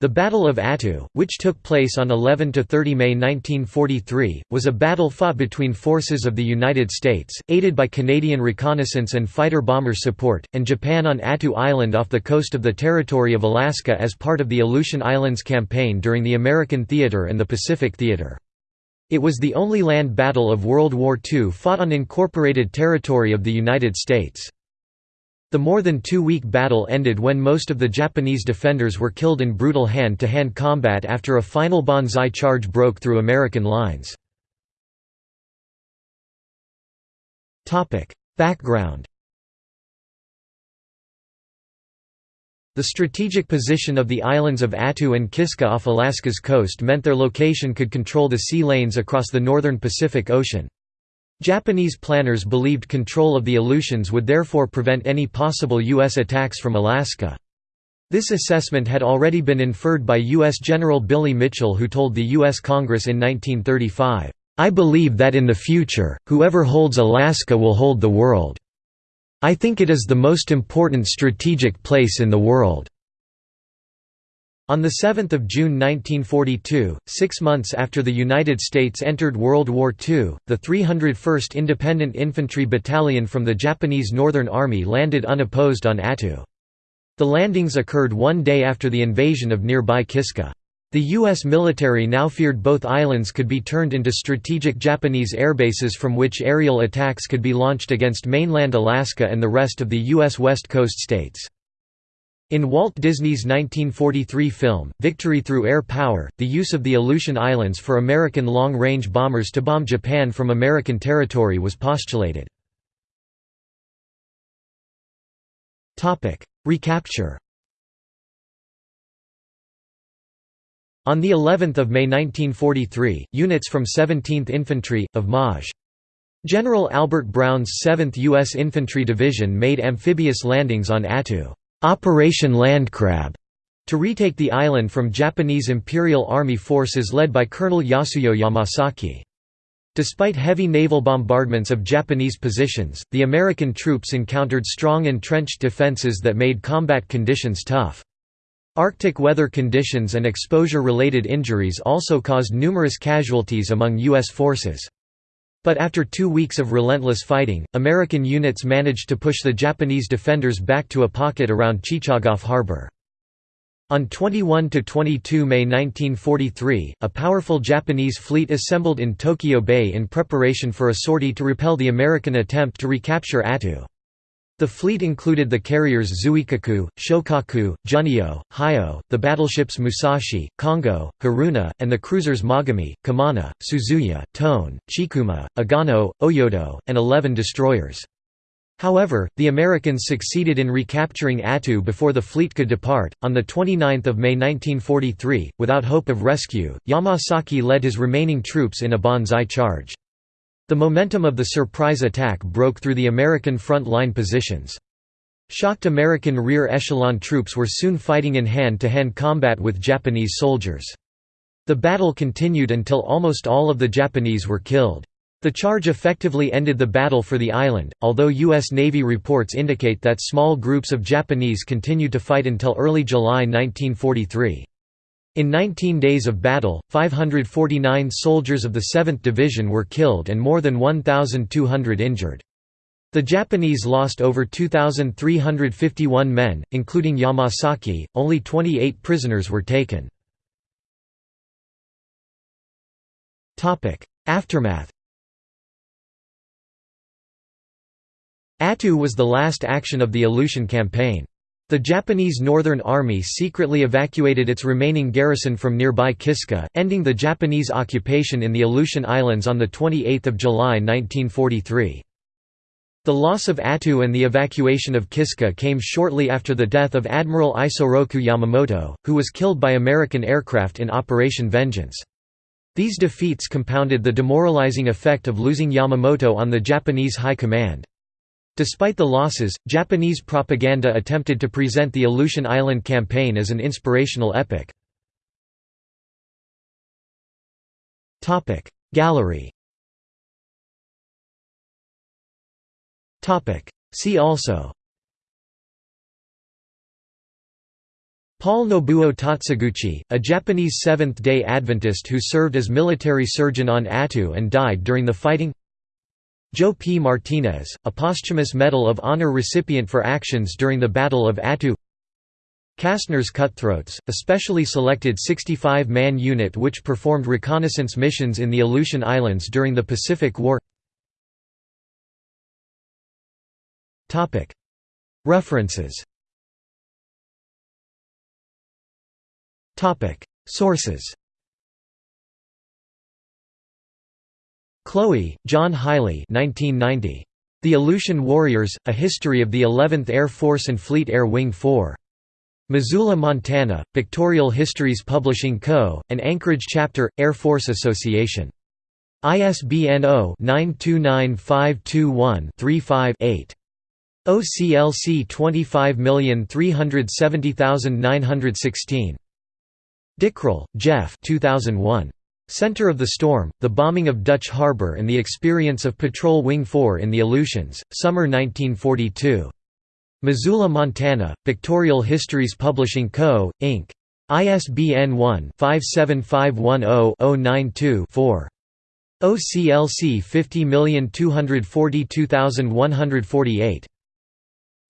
The Battle of Attu, which took place on 11–30 May 1943, was a battle fought between forces of the United States, aided by Canadian reconnaissance and fighter-bomber support, and Japan on Attu Island off the coast of the territory of Alaska as part of the Aleutian Islands Campaign during the American Theater and the Pacific Theater. It was the only land battle of World War II fought on incorporated territory of the United States. The more than two-week battle ended when most of the Japanese defenders were killed in brutal hand-to-hand -hand combat after a final banzai charge broke through American lines. Background The strategic position of the islands of Attu and Kiska off Alaska's coast meant their location could control the sea lanes across the northern Pacific Ocean. Japanese planners believed control of the Aleutians would therefore prevent any possible U.S. attacks from Alaska. This assessment had already been inferred by U.S. General Billy Mitchell who told the U.S. Congress in 1935, "'I believe that in the future, whoever holds Alaska will hold the world. I think it is the most important strategic place in the world.' On 7 June 1942, six months after the United States entered World War II, the 301st Independent Infantry Battalion from the Japanese Northern Army landed unopposed on Attu. The landings occurred one day after the invasion of nearby Kiska. The U.S. military now feared both islands could be turned into strategic Japanese airbases from which aerial attacks could be launched against mainland Alaska and the rest of the U.S. West Coast states. In Walt Disney's 1943 film, Victory Through Air Power, the use of the Aleutian Islands for American long-range bombers to bomb Japan from American territory was postulated. Recapture On the 11th of May 1943, units from 17th Infantry, of Maj. General Albert Brown's 7th U.S. Infantry Division made amphibious landings on Attu. Operation Landcrab to retake the island from Japanese Imperial Army forces led by Colonel Yasuyo Yamasaki. Despite heavy naval bombardments of Japanese positions, the American troops encountered strong entrenched defenses that made combat conditions tough. Arctic weather conditions and exposure-related injuries also caused numerous casualties among U.S. forces. But after two weeks of relentless fighting, American units managed to push the Japanese defenders back to a pocket around Chichagof harbor. On 21 to 22 May 1943, a powerful Japanese fleet assembled in Tokyo Bay in preparation for a sortie to repel the American attempt to recapture Attu. The fleet included the carriers Zuikaku, Shokaku, Junyō, Hyo, the battleships Musashi, Kongo, Haruna, and the cruisers Mogami, Kumano, Suzuya, Tone, Chikuma, Agano, Oyodo, and 11 destroyers. However, the Americans succeeded in recapturing Attu before the fleet could depart. On the 29th of May 1943, without hope of rescue, Yamasaki led his remaining troops in a banzai charge. The momentum of the surprise attack broke through the American front line positions. Shocked American rear echelon troops were soon fighting in hand-to-hand -hand combat with Japanese soldiers. The battle continued until almost all of the Japanese were killed. The charge effectively ended the battle for the island, although U.S. Navy reports indicate that small groups of Japanese continued to fight until early July 1943. In 19 days of battle, 549 soldiers of the 7th Division were killed and more than 1,200 injured. The Japanese lost over 2,351 men, including Yamasaki, only 28 prisoners were taken. Aftermath Attu was the last action of the Aleutian Campaign. The Japanese Northern Army secretly evacuated its remaining garrison from nearby Kiska, ending the Japanese occupation in the Aleutian Islands on 28 July 1943. The loss of Attu and the evacuation of Kiska came shortly after the death of Admiral Isoroku Yamamoto, who was killed by American aircraft in Operation Vengeance. These defeats compounded the demoralizing effect of losing Yamamoto on the Japanese High Command. Despite the losses, Japanese propaganda attempted to present the Aleutian Island campaign as an inspirational epic. Gallery See also Paul Nobuo Tatsuguchi, a Japanese Seventh-day Adventist who served as military surgeon on Attu and died during the fighting Joe P. Martinez, a posthumous Medal of Honor recipient for actions during the Battle of Attu Castner's Cutthroats, a specially selected 65-man unit which performed reconnaissance missions in the Aleutian Islands during the Pacific War. References. Sources Cloe, John Haile 1990. The Aleutian Warriors, A History of the 11th Air Force and Fleet Air Wing 4. Missoula, Montana, Pictorial Histories Publishing Co., and Anchorage Chapter, Air Force Association. ISBN 0-929521-35-8. OCLC 25370916. Dickrell, Jeff 2001. Center of the Storm, The Bombing of Dutch Harbor and the Experience of Patrol Wing 4 in the Aleutians, Summer 1942. Missoula, Montana, Pictorial Histories Publishing Co., Inc. ISBN 1-57510-092-4. OCLC 50242148.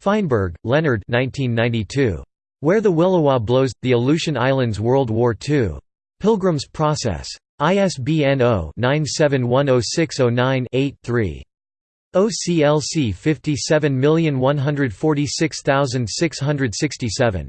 Feinberg, Leonard 1992. Where the Williwaw Blows, The Aleutian Islands World War II. Pilgrim's Process. ISBN 0-9710609-8-3. OCLC 57146667.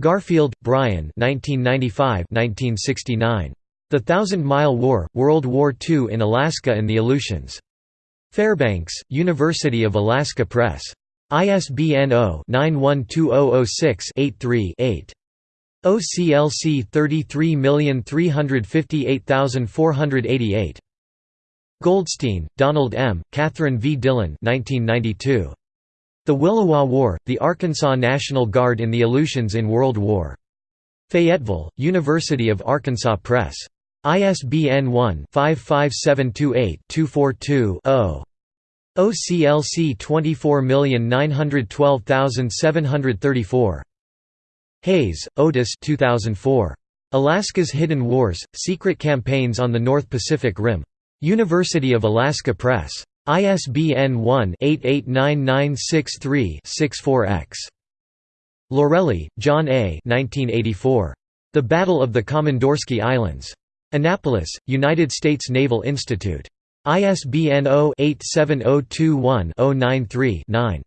Garfield, Brian 1995–1969. The Thousand Mile War, World War II in Alaska and the Aleutians. Fairbanks, University of Alaska Press. ISBN 0-912006-83-8. OCLC 33358488. Goldstein, Donald M., Catherine V. Dillon 1992. The Williwaw War, The Arkansas National Guard in the Aleutians in World War. Fayetteville, University of Arkansas Press. ISBN 1-55728-242-0. OCLC 24912734. Hayes, Otis 2004. Alaska's Hidden Wars, Secret Campaigns on the North Pacific Rim. University of Alaska Press. ISBN 1-889963-64-X. Lorelli, John A. 1984. The Battle of the Komandorsky Islands. Annapolis, United States Naval Institute. ISBN 0-87021-093-9.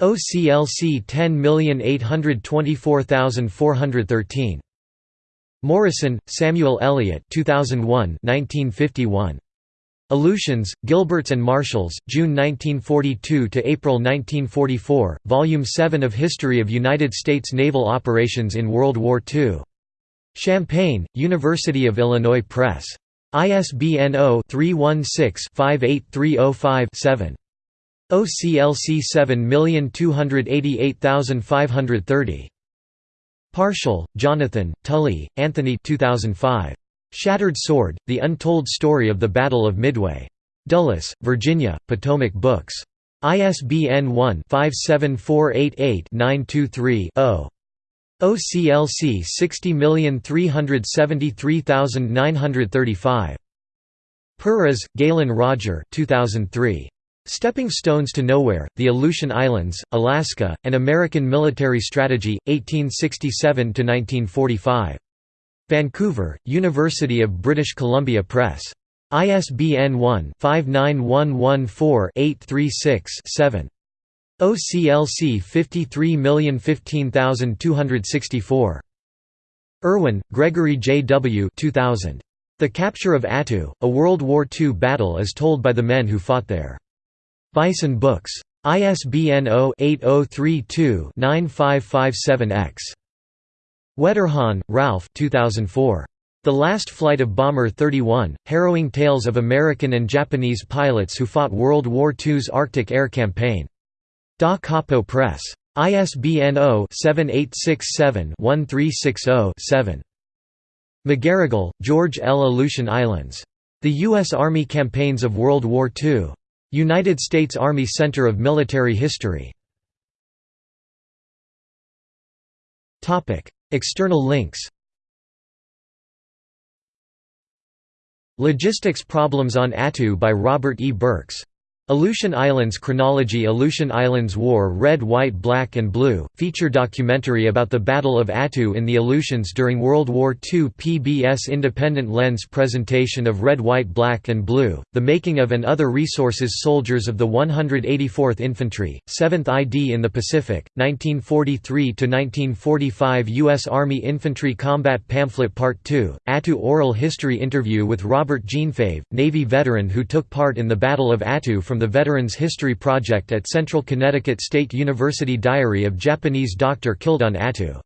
OCLC 10824413. Morison, Samuel Eliot 2001 1951. Aleutians, Gilberts and Marshalls, June 1942 to April 1944, Volume 7 of History of United States Naval Operations in World War II. Champaign, University of Illinois Press. ISBN 0-316-58305-7. OCLC 7288530. Parshall, Jonathan, Tully, Anthony 2005. Shattered Sword, The Untold Story of the Battle of Midway. Dulles, Virginia, Potomac Books. ISBN 1-57488-923-0. OCLC 60373935. Perras, Galen Roger 2003. Stepping Stones to Nowhere, The Aleutian Islands, Alaska, and American Military Strategy, 1867–1945. Vancouver, University of British Columbia Press. ISBN 1-59114-836-7. OCLC 53015264. Urwin, Gregory J. W. 2000. The Capture of Attu, A World War II Battle as Told by the Men Who Fought There. Bison Books. ISBN 0-8032-9557-X. Wetterhahn, Ralph 2004. The Last Flight of Bomber 31, Harrowing Tales of American and Japanese Pilots Who Fought World War II's Arctic Air Campaign. Da Capo Press. ISBN 0-7867-1360-7. McGarrigle, George L. Aleutian Islands. The U.S. Army Campaigns of World War II. United States Army Center of Military History. External links Logistics Problems on Attu by Robert E. Burks Aleutian Islands Chronology Aleutian Islands War Red White Black and Blue, feature documentary about the Battle of Attu in the Aleutians during World War II PBS Independent Lens presentation of Red White Black and Blue, the making of and other resources Soldiers of the 184th Infantry, 7th ID in the Pacific, 1943–1945 U.S. Army Infantry Combat Pamphlet Part 2, Attu Oral History Interview with Robert Jeanfave, Navy veteran who took part in the Battle of Attu from the Veterans History Project at Central Connecticut State University Diary of Japanese doctor killed on Attu